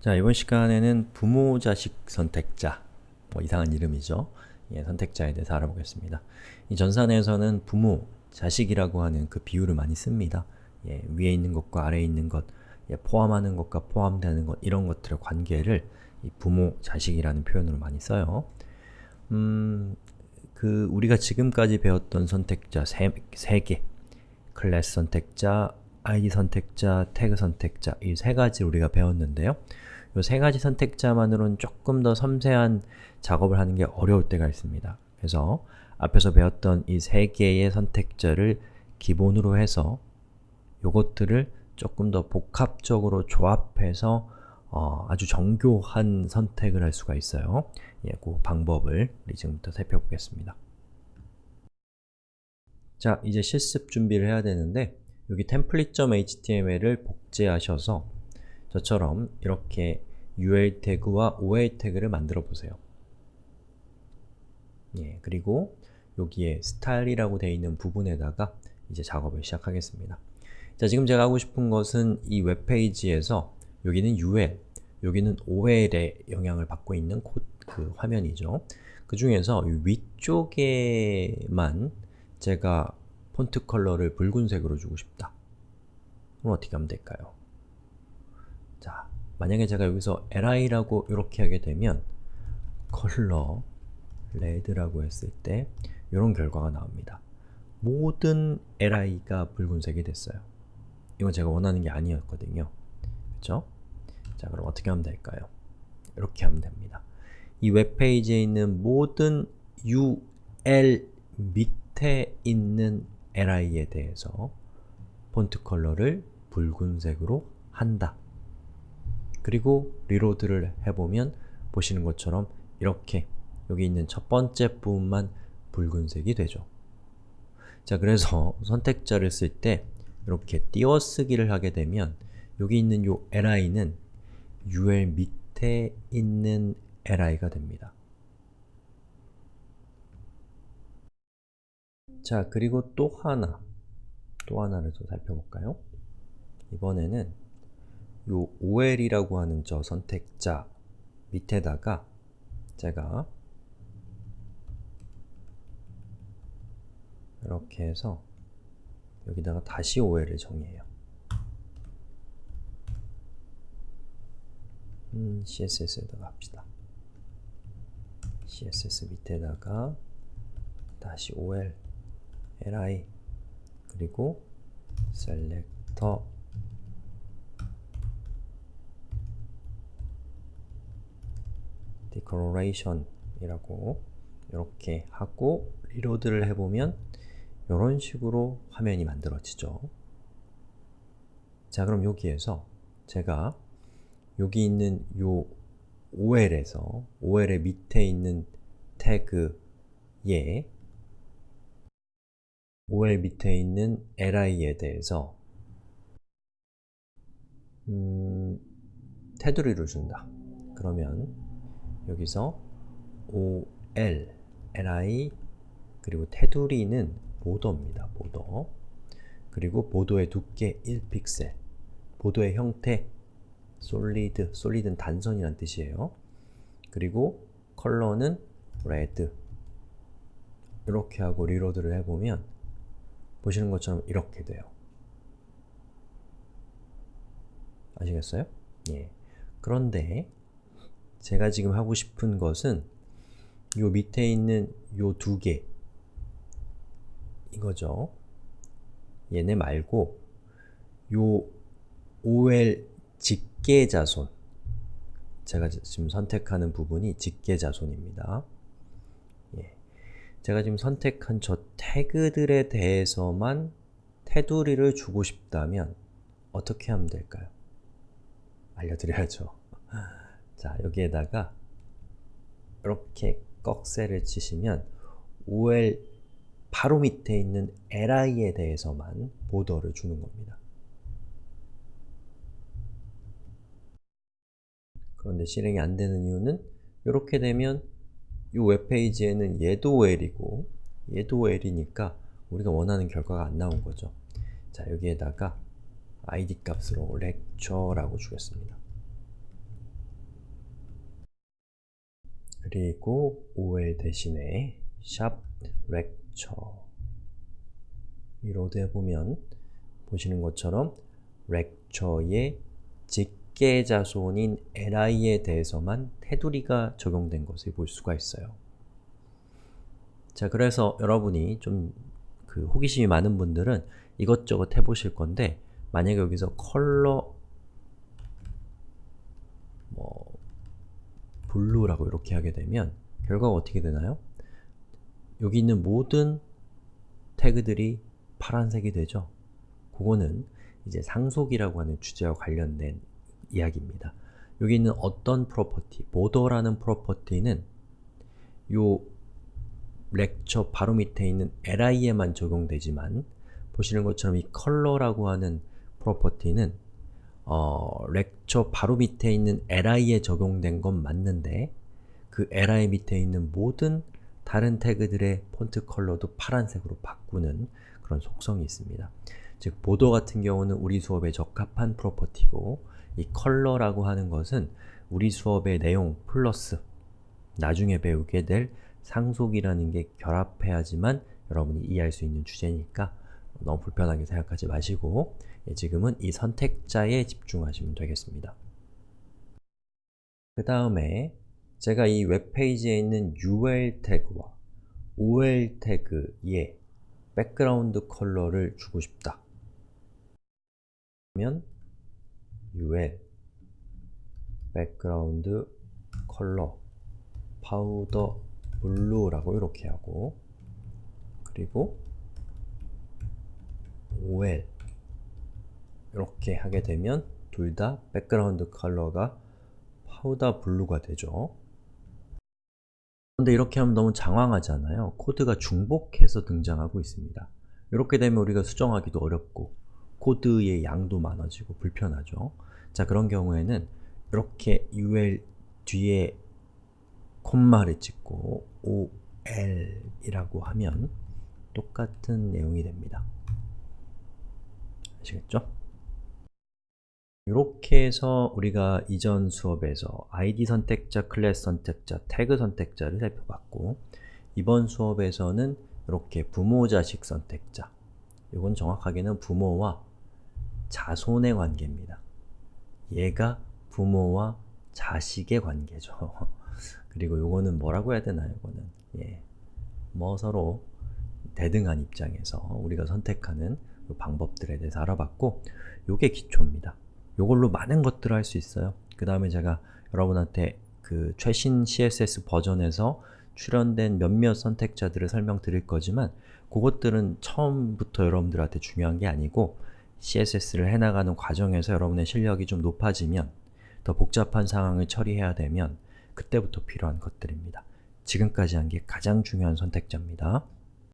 자, 이번 시간에는 부모, 자식 선택자 뭐 이상한 이름이죠. 예, 선택자에 대해서 알아보겠습니다. 이 전산에서는 부모, 자식이라고 하는 그 비유를 많이 씁니다. 예, 위에 있는 것과 아래에 있는 것, 예, 포함하는 것과 포함되는 것 이런 것들의 관계를 부모, 자식이라는 표현으로 많이 써요. 음, 그 우리가 지금까지 배웠던 선택자 세, 세 개, 클래스 선택자, id 선택자, 태그 선택자 이 세 가지 우리가 배웠는데요. 이 세 가지 선택자만으로는 조금 더 섬세한 작업을 하는 게 어려울 때가 있습니다. 그래서 앞에서 배웠던 이 세 개의 선택자를 기본으로 해서 요것들을 조금 더 복합적으로 조합해서 어, 아주 정교한 선택을 할 수가 있어요. 예, 그 방법을 지금부터 살펴보겠습니다. 자, 이제 실습 준비를 해야 되는데 여기 template.html을 복제하셔서 저처럼 이렇게 ul 태그와 ol 태그를 만들어 보세요. 예, 그리고 여기에 style이라고 되어 있는 부분에다가 이제 작업을 시작하겠습니다. 자, 지금 제가 하고 싶은 것은 이 웹페이지에서 여기는 ul, 여기는 ol의 영향을 받고 있는 코, 그 화면이죠. 그 중에서 위쪽에만 제가 폰트 컬러를 붉은색으로 주고 싶다. 그럼 어떻게 하면 될까요? 자, 만약에 제가 여기서 li라고 이렇게 하게 되면 color red라고 했을 때 이런 결과가 나옵니다. 모든 li가 붉은색이 됐어요. 이건 제가 원하는 게 아니었거든요. 그렇죠? 자, 그럼 어떻게 하면 될까요? 이렇게 하면 됩니다. 이 웹페이지에 있는 모든 ul 밑에 있는 li에 대해서 폰트 컬러를 붉은색으로 한다. 그리고 reload를 해보면 보시는 것처럼 이렇게 여기 있는 첫 번째 부분만 붉은색이 되죠. 자, 그래서 선택자를 쓸 때 이렇게 띄어쓰기를 하게 되면 여기 있는 요 li는 ul 밑에 있는 li가 됩니다. 자, 그리고 또 하나, 또 하나를 더 살펴볼까요? 이번에는 요 ol이라고 하는 저 선택자 밑에다가 제가 이렇게 해서 여기다가 다시 ol을 정의해요. 음, css에다가 합시다. css 밑에다가 다시 ol li 그리고 selector declaration 이라고 이렇게 하고 리로드를 해보면 이런 식으로 화면이 만들어지죠. 자 그럼 여기에서 제가 여기 있는 요 ol에서 ol의 밑에 있는 태그에 ol 밑에 있는 li에 대해서 음, 테두리를 준다. 그러면 여기서 ol, li 그리고 테두리는 border입니다. border 그리고 border의 두께 1픽셀 border의 형태 solid, solid는 단선이란 뜻이에요. 그리고 color는 red 이렇게 하고 reload를 해보면 보시는 것처럼 이렇게 돼요. 아시겠어요? 예. 그런데 제가 지금 하고 싶은 것은 요 밑에 있는 요 두 개 이거죠. 얘네 말고 요 ol 직계자손 제가 지금 선택하는 부분이 직계자손입니다. 예. 제가 지금 선택한 저 태그들에 대해서만 테두리를 주고 싶다면 어떻게 하면 될까요? 알려드려야죠. 자, 여기에다가 이렇게 꺽쇠를 치시면 ol 바로 밑에 있는 li에 대해서만 보더를 주는 겁니다. 그런데 실행이 안 되는 이유는 이렇게 되면 이 웹페이지에는 예도엘이고 예도엘이니까 우리가 원하는 결과가 안 나온 거죠. 자, 여기에다가 id 값으로 lecture라고 주겠습니다. 그리고 ol 대신에 샵 lecture 이 로드에 보면 보시는 것처럼 lecture의 직 계자손인 li에 대해서만 테두리가 적용된 것을 볼 수가 있어요. 자, 그래서 여러분이 좀 그 호기심이 많은 분들은 이것저것 해보실 건데 만약에 여기서 컬러 뭐 blue라고 이렇게 하게 되면 결과가 어떻게 되나요? 여기 있는 모든 태그들이 파란색이 되죠? 그거는 이제 상속이라고 하는 주제와 관련된 이야기입니다. 여기 있는 어떤 property, border라는 property는 요 lecture 바로 밑에 있는 li에만 적용되지만 보시는 것처럼 이 color라고 하는 property는 어, lecture 바로 밑에 있는 li에 적용된 건 맞는데 그 li 밑에 있는 모든 다른 태그들의 폰트 컬러도 파란색으로 바꾸는 그런 속성이 있습니다. 즉, border 같은 경우는 우리 수업에 적합한 property고 이 color라고 하는 것은 우리 수업의 내용 플러스 나중에 배우게 될 상속이라는 게 결합해야지만 여러분이 이해할 수 있는 주제니까 너무 불편하게 생각하지 마시고 예, 지금은 이 선택자에 집중하시면 되겠습니다. 그 다음에 제가 이 웹페이지에 있는 UL 태그와 OL 태그에 background color를 주고 싶다. 그러면 UL 백그라운드 컬러 파우더 블루라고 이렇게 하고 그리고 OL 이렇게 하게 되면 둘 다 background color가 powder blue가 되죠. 그런데 이렇게 하면 너무 장황하잖아요. 코드가 중복해서 등장하고 있습니다. 이렇게 되면 우리가 수정하기도 어렵고 코드의 양도 많아지고 불편하죠. 자, 그런 경우에는 이렇게 ul 뒤에 콤마를 찍고 ol 이라고 하면 똑같은 내용이 됩니다. 아시겠죠? 이렇게 해서 우리가 이전 수업에서 id 선택자, 클래스 선택자, 태그 선택자를 살펴봤고 이번 수업에서는 이렇게 부모-자식 선택자 이건 정확하게는 부모와 자손의 관계입니다. 얘가 부모와 자식의 관계죠. 그리고 요거는 뭐라고 해야 되나요? 이거는 예, 뭐 서로 대등한 입장에서 우리가 선택하는 방법들에 대해서 알아봤고 요게 기초입니다. 요걸로 많은 것들을 할 수 있어요. 그 다음에 제가 여러분한테 그 최신 CSS 버전에서 출연된 몇몇 선택자들을 설명드릴 거지만 그것들은 처음부터 여러분들한테 중요한 게 아니고 CSS를 해나가는 과정에서 여러분의 실력이 좀 높아지면 더 복잡한 상황을 처리해야 되면 그때부터 필요한 것들입니다. 지금까지 한 게 가장 중요한 선택자입니다.